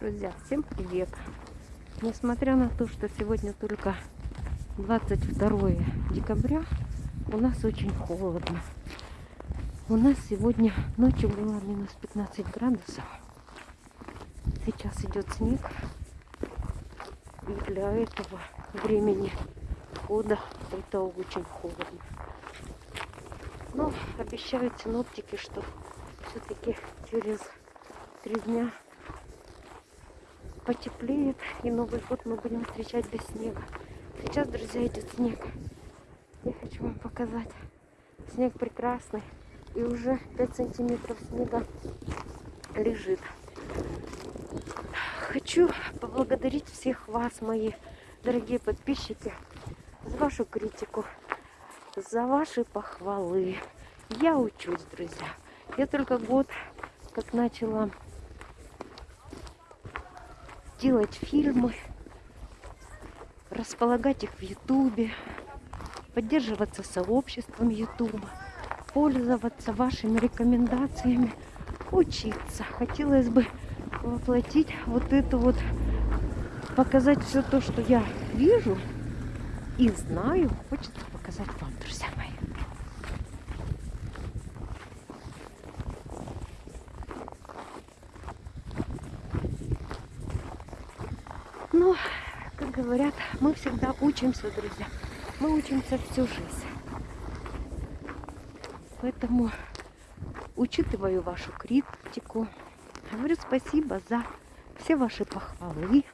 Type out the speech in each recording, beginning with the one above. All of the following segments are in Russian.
Друзья, всем привет! Несмотря на то, что сегодня только 22 декабря, у нас очень холодно. У нас сегодня ночью было минус 15 градусов. Сейчас идет снег. И для этого времени года это очень холодно. Но обещают синоптики, что все-таки через три дня потеплеет, и Новый год мы будем встречать без снега. Сейчас, друзья, идет снег. Я хочу вам показать. Снег прекрасный. И уже 5 сантиметров снега лежит. Хочу поблагодарить всех вас, мои дорогие подписчики, за вашу критику, за ваши похвалы. Я учусь, друзья. Я только год как начала делать фильмы, располагать их в Ютубе, поддерживаться сообществом Ютуба, пользоваться вашими рекомендациями, учиться. Хотелось бы воплотить вот это вот, показать все то, что я вижу и знаю, хочется показать вам, друзья мои. Но, как говорят, мы всегда учимся, друзья. Мы учимся всю жизнь. Поэтому учитываю вашу критику. Говорю спасибо за все ваши похвалы.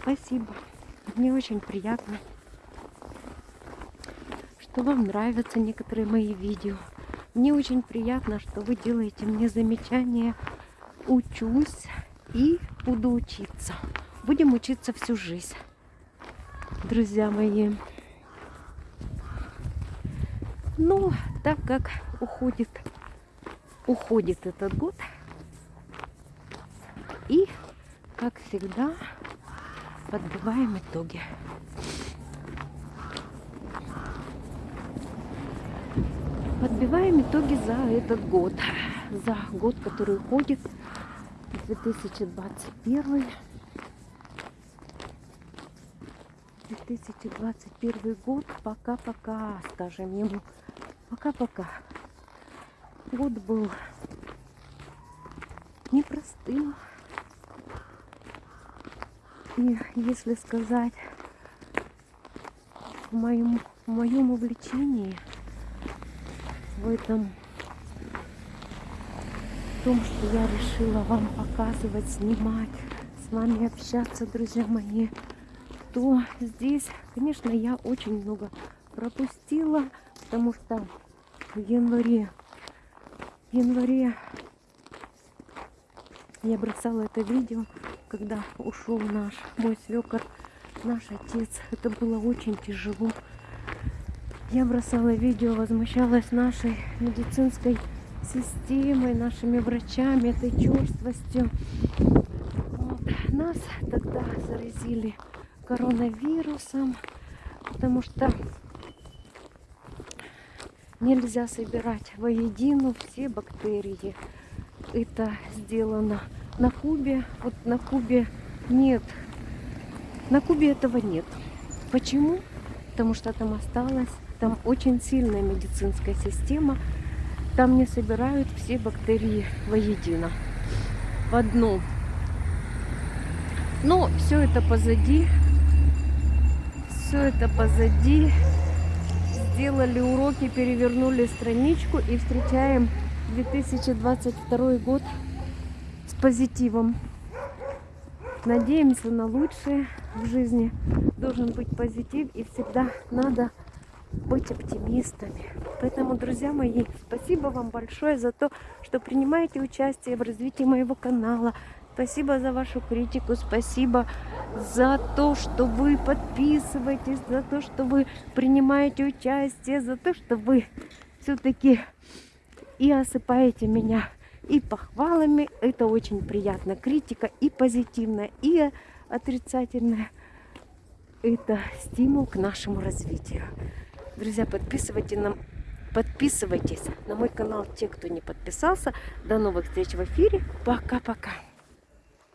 Спасибо. Мне очень приятно, что вам нравятся некоторые мои видео. Мне очень приятно, что вы делаете мне замечания. Учусь и буду учиться. Будем учиться всю жизнь, друзья мои. Ну, так как уходит, уходит этот год, и, как всегда, подбиваем итоги. Подбиваем итоги за этот год. За год, который уходит, 2021 2021 год. Пока-пока, скажем ему. Пока-пока. Год был непростым. И если сказать в моем, в моем увлечении, в этом в том, что я решила вам показывать, снимать, с вами общаться, друзья мои, то здесь, конечно, я очень много пропустила, потому что в январе, в январе я бросала это видео, когда ушел наш мой свекор, наш отец. Это было очень тяжело. Я бросала видео, возмущалась нашей медицинской системой, нашими врачами, этой черствостью. Вот. Нас тогда заразили коронавирусом, потому что нельзя собирать воедино все бактерии. Это сделано на Кубе. Вот на Кубе нет. На Кубе этого нет. Почему? Потому что там осталось, там очень сильная медицинская система. Там не собирают все бактерии воедино. В одну. Но все это позади все это позади. Сделали уроки, перевернули страничку и встречаем 2022 год с позитивом. Надеемся на лучшее в жизни. Должен быть позитив и всегда надо быть оптимистами. Поэтому, друзья мои, спасибо вам большое за то, что принимаете участие в развитии моего канала, Спасибо за вашу критику, спасибо за то, что вы подписываетесь, за то, что вы принимаете участие, за то, что вы все-таки и осыпаете меня и похвалами. Это очень приятно. Критика и позитивная, и отрицательная. Это стимул к нашему развитию. Друзья, подписывайтесь на, подписывайтесь на мой канал, те, кто не подписался. До новых встреч в эфире. Пока-пока.